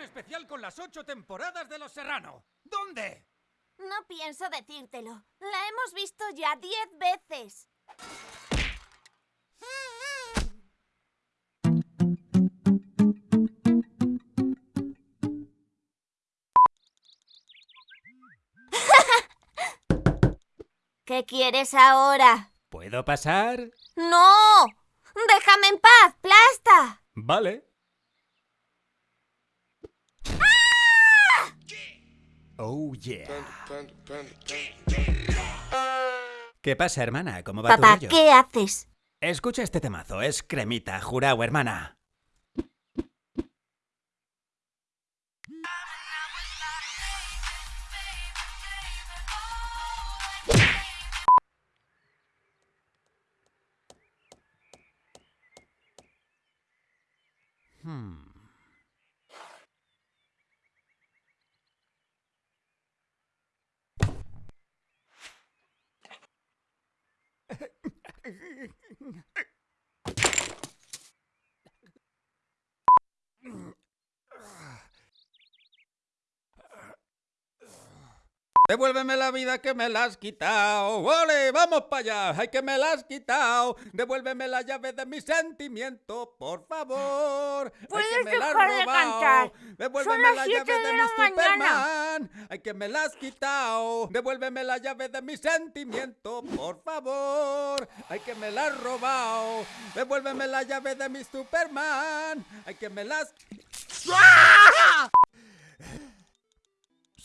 edición especial con las ocho temporadas de Los Serrano. ¿Dónde? No pienso decírtelo. La hemos visto ya diez veces. ¿Qué quieres ahora? ¿Puedo pasar? ¡No! ¡Déjame en paz, plasta! Vale. Oh, yeah. ¿Qué pasa, hermana? ¿Cómo va Papá, tu rollo? ¿qué haces? Escucha este temazo, es cremita, jurao, hermana. Hmm. Devuélveme la vida que me la has quitado. ¡Ole! ¡Vamos para allá! ¡Ay, que me la has quitado! Devuélveme la llave de mi sentimiento, por favor. ¡Ay, que ¿Puedes me la has robado! cantar? Devuélveme Son las la siete llave de, de mi. Superman. ¡Ay, que me la has quitado! Devuélveme la llave de mi sentimiento, por favor. ¡Ay, que me la has robado! Devuélveme la llave de mi Superman. ¡Ay, que me la has...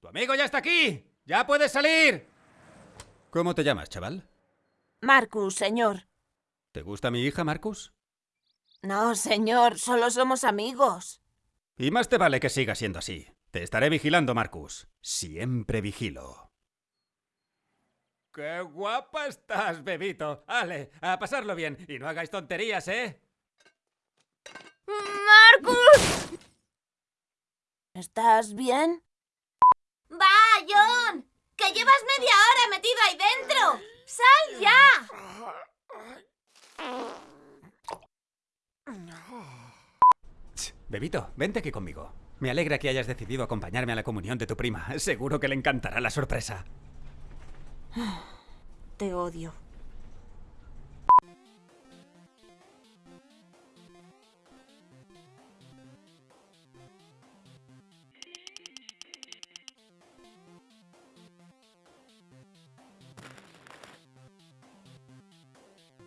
¡Tu amigo ya está aquí! ¡Ya puedes salir! ¿Cómo te llamas, chaval? Marcus, señor. ¿Te gusta mi hija, Marcus? No, señor, solo somos amigos. Y más te vale que siga siendo así. Te estaré vigilando, Marcus. Siempre vigilo. ¡Qué guapa estás, bebito! Ale, a pasarlo bien. Y no hagáis tonterías, ¿eh? ¡Marcus! ¿Estás bien? ¡Va, John! ¡Que llevas media hora metido ahí dentro! ¡Sal ya! Bebito, vente aquí conmigo. Me alegra que hayas decidido acompañarme a la comunión de tu prima. Seguro que le encantará la sorpresa. Te odio.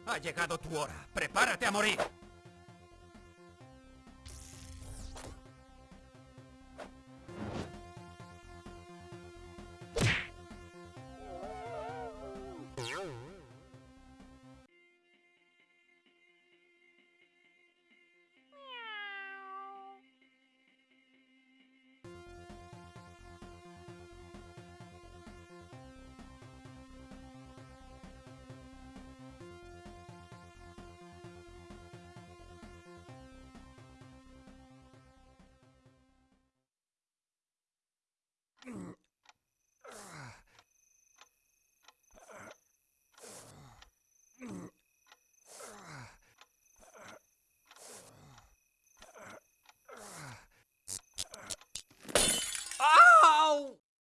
Ha llegado tu hora. Prepárate a morir.